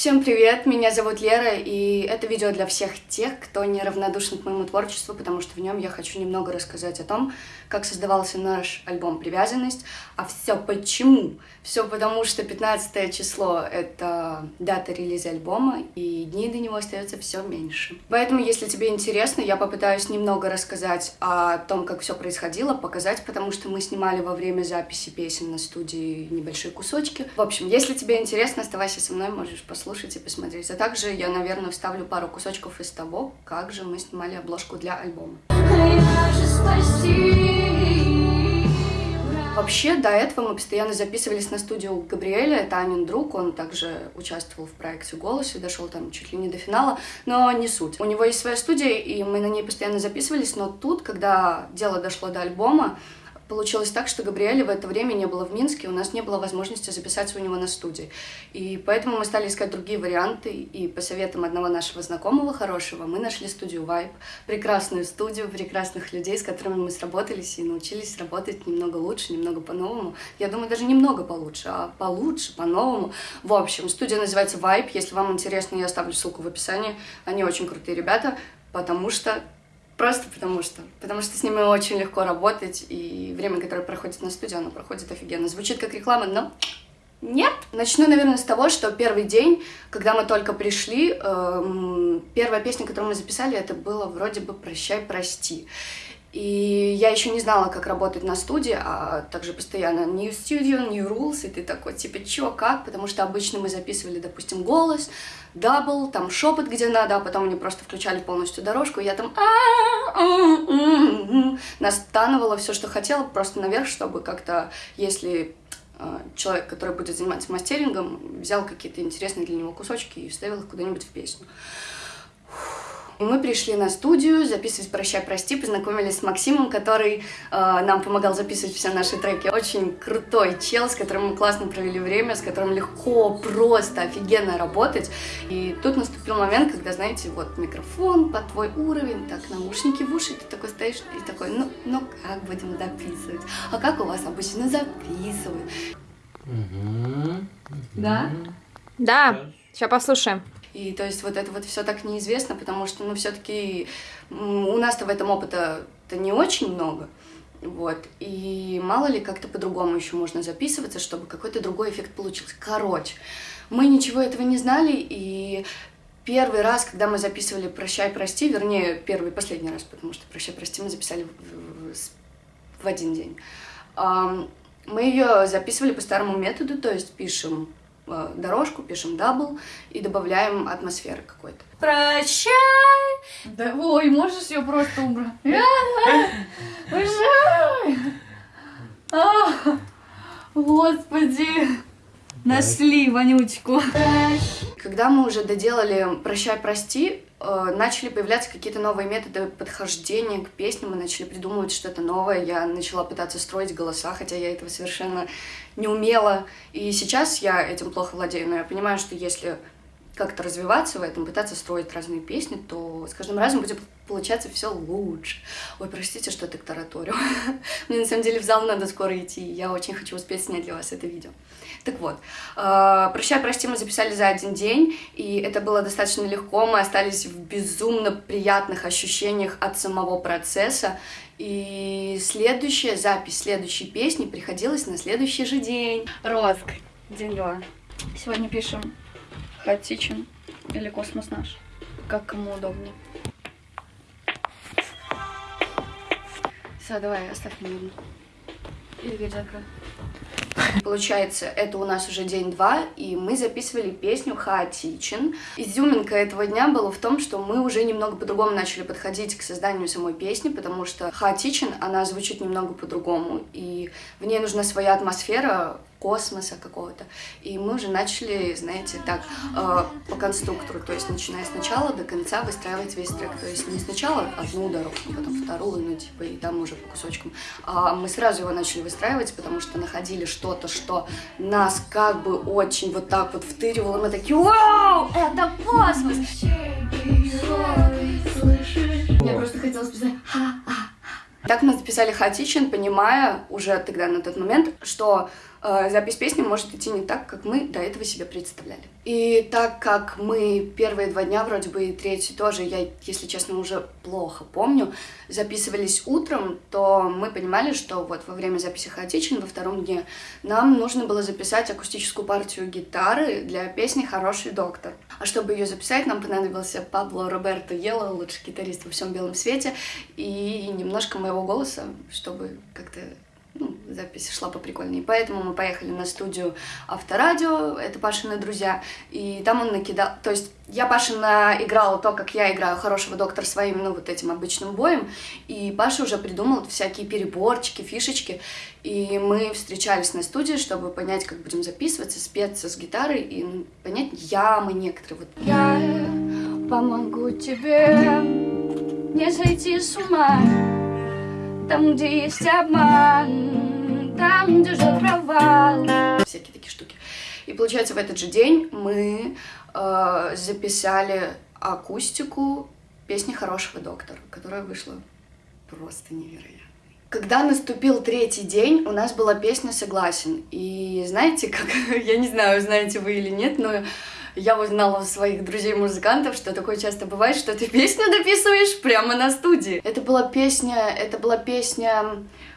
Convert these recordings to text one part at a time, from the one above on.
Всем привет, меня зовут Лера, и это видео для всех тех, кто неравнодушен к моему творчеству, потому что в нем я хочу немного рассказать о том, как создавался наш альбом «Привязанность», а все почему? Все потому, что 15 число — это дата релиза альбома, и дней до него остается все меньше. Поэтому, если тебе интересно, я попытаюсь немного рассказать о том, как все происходило, показать, потому что мы снимали во время записи песен на студии небольшие кусочки. В общем, если тебе интересно, оставайся со мной, можешь послушать послушать и посмотреть. А также я, наверное, вставлю пару кусочков из того, как же мы снимали обложку для альбома. Вообще, до этого мы постоянно записывались на студию Габриэля, это Анин друг, он также участвовал в проекте «Голос» и дошел там чуть ли не до финала, но не суть. У него есть своя студия, и мы на ней постоянно записывались, но тут, когда дело дошло до альбома, Получилось так, что Габриэля в это время не было в Минске, у нас не было возможности записаться у него на студии. И поэтому мы стали искать другие варианты, и по советам одного нашего знакомого хорошего мы нашли студию Vibe, прекрасную студию, прекрасных людей, с которыми мы сработались и научились работать немного лучше, немного по-новому. Я думаю, даже немного получше, а получше, по-новому. В общем, студия называется Vibe, если вам интересно, я оставлю ссылку в описании. Они очень крутые ребята, потому что Просто потому что. Потому что с ними очень легко работать, и время, которое проходит на студии, оно проходит офигенно. Звучит как реклама, но нет. Начну, наверное, с того, что первый день, когда мы только пришли, эм, первая песня, которую мы записали, это было вроде бы «Прощай, прости». И я еще не знала, как работать на студии, а также постоянно new studio, new rules, и ты такой, типа, чё, как? Потому что обычно мы записывали, допустим, голос, double, там шепот где надо, а потом они просто включали полностью дорожку, и я там настонывала все, что хотела, просто наверх, чтобы как-то, если а, человек, который будет заниматься мастерингом, взял какие-то интересные для него кусочки и вставил их куда-нибудь в песню. И мы пришли на студию записывать «Прощай, прости», познакомились с Максимом, который э, нам помогал записывать все наши треки. Очень крутой чел, с которым мы классно провели время, с которым легко, просто, офигенно работать. И тут наступил момент, когда, знаете, вот микрофон под твой уровень, так, наушники в уши, ты такой стоишь и такой, ну, ну как будем записывать? А как у вас обычно записывают? Да? Да, сейчас послушаем. И то есть вот это вот все так неизвестно, потому что, ну, все-таки у нас-то в этом опыта-то не очень много. Вот. И мало ли как-то по-другому еще можно записываться, чтобы какой-то другой эффект получился. Короче, мы ничего этого не знали, и первый раз, когда мы записывали «Прощай, прости», вернее, первый и последний раз, потому что «Прощай, прости» мы записали в, в, в один день, мы ее записывали по старому методу, то есть пишем дорожку, пишем double и добавляем атмосферы какой-то. Прощай! Да, ой, можешь ее просто убрать? Прощай! Господи! Нашли вонючку. Когда мы уже доделали «Прощай, прости», э, начали появляться какие-то новые методы подхождения к песне, мы начали придумывать что-то новое, я начала пытаться строить голоса, хотя я этого совершенно не умела, и сейчас я этим плохо владею, но я понимаю, что если как-то развиваться в этом, пытаться строить разные песни, то с каждым разом будет получаться все лучше. Ой, простите, что так тараторю. Мне на самом деле в зал надо скоро идти, я очень хочу успеть снять для вас это видео. Так вот, э, «Прощай, прости» мы записали за один день, и это было достаточно легко, мы остались в безумно приятных ощущениях от самого процесса, и следующая запись следующей песни приходилась на следующий же день. Роск, два. Сегодня пишем хаотичен или космос наш, как кому удобнее. Все, давай, оставь меня. Или закрой. Получается, это у нас уже день два, и мы записывали песню «Хаотичен». Изюминка этого дня была в том, что мы уже немного по-другому начали подходить к созданию самой песни, потому что «Хаотичен», она звучит немного по-другому, и в ней нужна своя атмосфера, космоса какого-то. И мы уже начали, знаете, так, э, по конструктору, то есть начиная сначала до конца выстраивать весь трек. То есть не сначала одну дорожку, потом вторую, ну типа, и там уже по кусочкам. А мы сразу его начали выстраивать, потому что находили что-то, что нас как бы очень вот так вот втыривало. Мы такие, вау, это космос! Я просто хотела сказать, ха-ха. Так мы записали хаотичен, понимая уже тогда на тот момент, что запись песни может идти не так, как мы до этого себе представляли. И так как мы первые два дня, вроде бы и третий тоже, я, если честно, уже плохо помню, записывались утром, то мы понимали, что вот во время записи хаотичен во втором дне нам нужно было записать акустическую партию гитары для песни «Хороший доктор». А чтобы ее записать, нам понадобился Пабло Роберто Ело, лучший гитарист во всем белом свете, и немножко моего голоса, чтобы как-то ну, запись шла поприкольнее. Поэтому мы поехали на студию Авторадио, это Пашины друзья, и там он накидал... То есть я Пашина играла то, как я играю хорошего доктора своим, ну, вот этим обычным боем, и Паша уже придумал всякие переборчики, фишечки, и мы встречались на студии, чтобы понять, как будем записываться, спеться с гитарой и ну, понять ямы некоторые. Вот. Я помогу тебе не сойти с ума там, где есть обман, там, где ждет провал. Всякие такие штуки. И получается, в этот же день мы э, записали акустику песни «Хорошего доктора», которая вышла просто невероятно. Когда наступил третий день, у нас была песня «Согласен». И знаете, как, я не знаю, знаете вы или нет, но я узнала у своих друзей-музыкантов, что такое часто бывает, что ты песню дописываешь прямо на студии. Это была песня, это была песня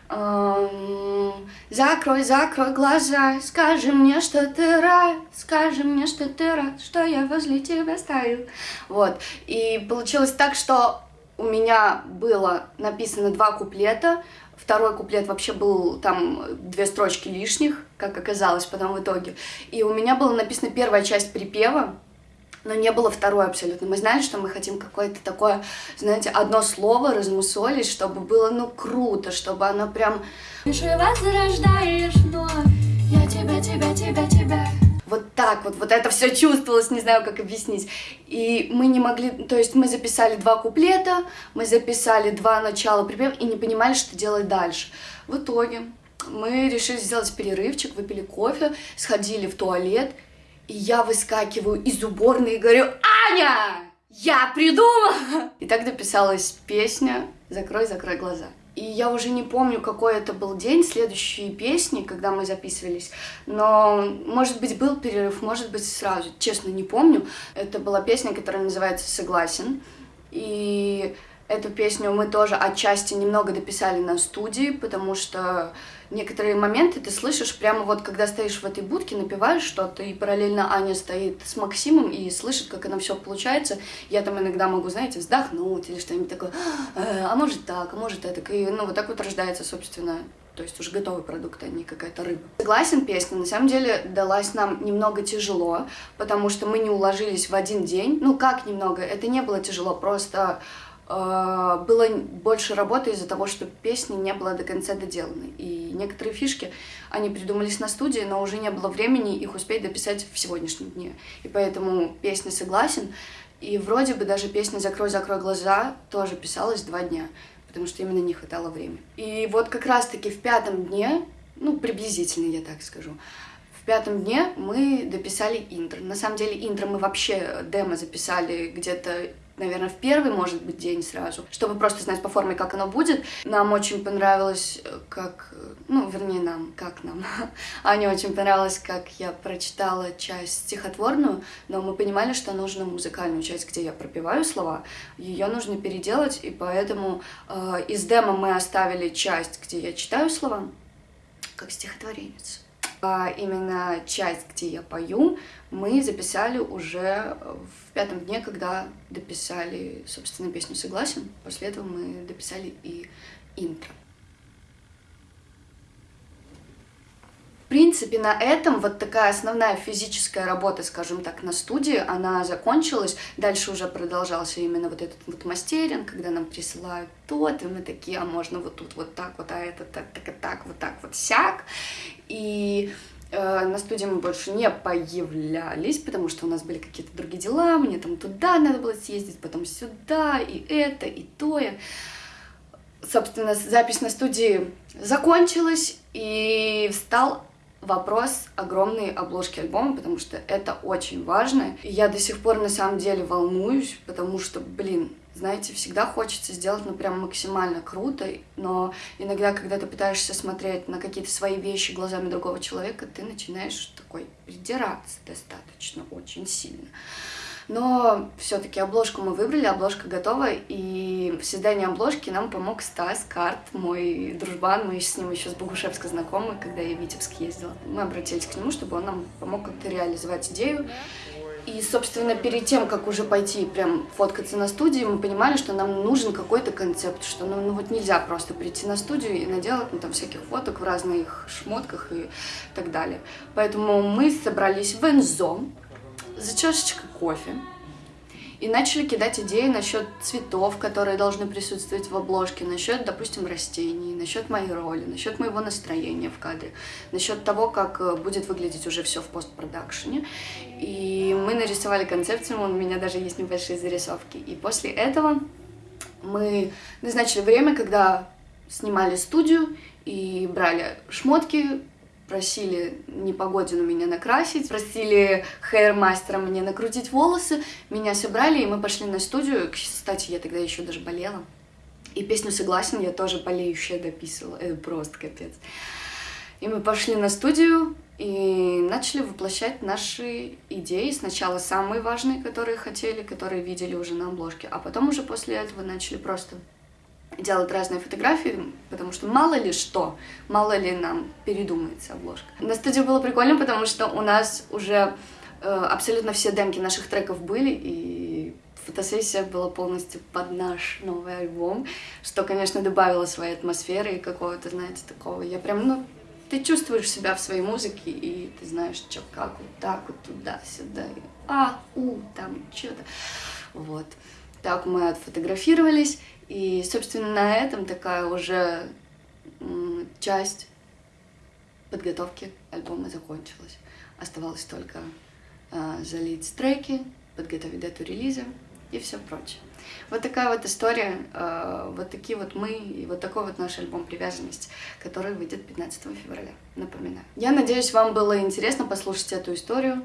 эм, Закрой, закрой глаза, скажи мне, что ты рад, скажи мне, что ты рад, что я возле тебя стою. Вот, и получилось так, что у меня было написано два куплета, Второй куплет вообще был там две строчки лишних, как оказалось потом в итоге. И у меня была написана первая часть припева, но не было второй абсолютно. Мы знали, что мы хотим какое-то такое, знаете, одно слово размусолить, чтобы было, ну, круто, чтобы оно прям... Живо зарождаешь вновь, я тебя, тебя, тебя, тебя так вот, вот это все чувствовалось, не знаю, как объяснить. И мы не могли, то есть мы записали два куплета, мы записали два начала припева и не понимали, что делать дальше. В итоге мы решили сделать перерывчик, выпили кофе, сходили в туалет, и я выскакиваю из уборной и говорю, Аня, я придумала! И так дописалась песня «Закрой, закрой глаза». И я уже не помню, какой это был день, следующие песни, когда мы записывались. Но, может быть, был перерыв, может быть, сразу. Честно, не помню. Это была песня, которая называется «Согласен». И Эту песню мы тоже отчасти немного дописали на студии, потому что некоторые моменты ты слышишь прямо вот, когда стоишь в этой будке, напиваешь что-то, и параллельно Аня стоит с Максимом и слышит, как оно все получается. Я там иногда могу, знаете, вздохнуть или что-нибудь такое, «Э, а может так, а может это. И, ну, вот так вот рождается, собственно, то есть уже готовый продукт, а не какая-то рыба. Согласен, песня на самом деле далась нам немного тяжело, потому что мы не уложились в один день. Ну, как немного? Это не было тяжело, просто было больше работы из-за того, что песни не было до конца доделаны. И некоторые фишки, они придумались на студии, но уже не было времени их успеть дописать в сегодняшнем дне. И поэтому песня «Согласен». И вроде бы даже песня «Закрой, закрой глаза» тоже писалась два дня, потому что именно не хватало времени. И вот как раз-таки в пятом дне, ну, приблизительно, я так скажу, в пятом дне мы дописали интро. На самом деле интро мы вообще демо записали где-то наверное, в первый, может быть, день сразу, чтобы просто знать по форме, как оно будет. Нам очень понравилось, э, как... Ну, вернее, нам, как нам. Ане очень понравилось, как я прочитала часть стихотворную, но мы понимали, что нужно музыкальную часть, где я пропеваю слова. Ее нужно переделать, и поэтому э, из демо мы оставили часть, где я читаю слова, как стихотворенец. А именно часть, где я пою, мы записали уже в пятом дне, когда дописали, собственно, песню «Согласен». После этого мы дописали и интро. Принципе, на этом вот такая основная физическая работа, скажем так, на студии, она закончилась. Дальше уже продолжался именно вот этот вот мастеринг, когда нам присылают то-то, мы такие, а можно вот тут вот так вот, а это так, так, так, вот так вот сяк. И Э, на студии мы больше не появлялись, потому что у нас были какие-то другие дела, мне там туда надо было съездить, потом сюда, и это, и то. И... Собственно, запись на студии закончилась, и встал вопрос огромной обложки альбома, потому что это очень важно. И я до сих пор на самом деле волнуюсь, потому что, блин, знаете, всегда хочется сделать, ну, прям максимально круто, но иногда, когда ты пытаешься смотреть на какие-то свои вещи глазами другого человека, ты начинаешь такой придираться достаточно очень сильно. Но все-таки обложку мы выбрали, обложка готова, и в создании обложки нам помог Стас Карт, мой дружбан, мы с ним еще с Богушевска знакомы, когда я в Витебск ездила. Мы обратились к нему, чтобы он нам помог как-то реализовать идею. И, собственно, перед тем, как уже пойти прям фоткаться на студии, мы понимали, что нам нужен какой-то концепт, что ну, ну вот нельзя просто прийти на студию и наделать ну, там всяких фоток в разных шмотках и так далее. Поэтому мы собрались в Энзо, за чашечкой кофе и начали кидать идеи насчет цветов, которые должны присутствовать в обложке, насчет, допустим, растений, насчет моей роли, насчет моего настроения в кадре, насчет того, как э, будет выглядеть уже все в постпродакшене. И мы нарисовали концепцию, у меня даже есть небольшие зарисовки. И после этого мы назначили время, когда снимали студию и брали шмотки, просили Непогодину меня накрасить, просили хейр-мастера мне накрутить волосы, меня собрали, и мы пошли на студию. Кстати, я тогда еще даже болела. И песню «Согласен» я тоже болеющая дописывала. Это просто капец. И мы пошли на студию и начали воплощать наши идеи. Сначала самые важные, которые хотели, которые видели уже на обложке, а потом уже после этого начали просто делать разные фотографии, потому что мало ли что, мало ли нам передумается обложка. На студии было прикольно, потому что у нас уже э, абсолютно все демки наших треков были, и фотосессия была полностью под наш новый альбом, что, конечно, добавило своей атмосферы и какого-то, знаете, такого. Я прям, ну, ты чувствуешь себя в своей музыке, и ты знаешь, что, как, вот так вот, туда-сюда, а, у, там, что-то. Вот. Так мы отфотографировались, и, собственно, на этом такая уже часть подготовки альбома закончилась. Оставалось только э, залить треки, подготовить дату релиза и все прочее. Вот такая вот история, э, вот такие вот мы и вот такой вот наш альбом «Привязанность», который выйдет 15 февраля, напоминаю. Я надеюсь, вам было интересно послушать эту историю.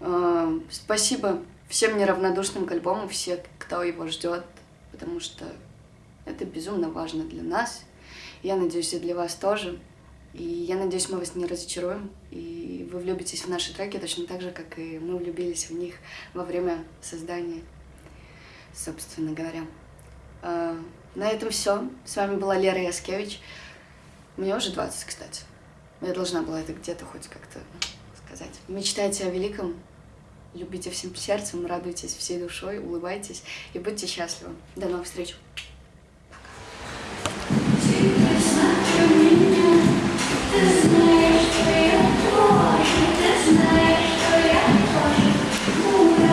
Э, спасибо всем неравнодушным к альбому, все, кто его ждет, потому что это безумно важно для нас. Я надеюсь, и для вас тоже. И я надеюсь, мы вас не разочаруем, и вы влюбитесь в наши треки точно так же, как и мы влюбились в них во время создания, собственно говоря. А, на этом все. С вами была Лера Яскевич. Мне уже 20, кстати. Я должна была это где-то хоть как-то сказать. Мечтайте о великом, любите всем сердцем, радуйтесь всей душой, улыбайтесь и будьте счастливы. До новых встреч!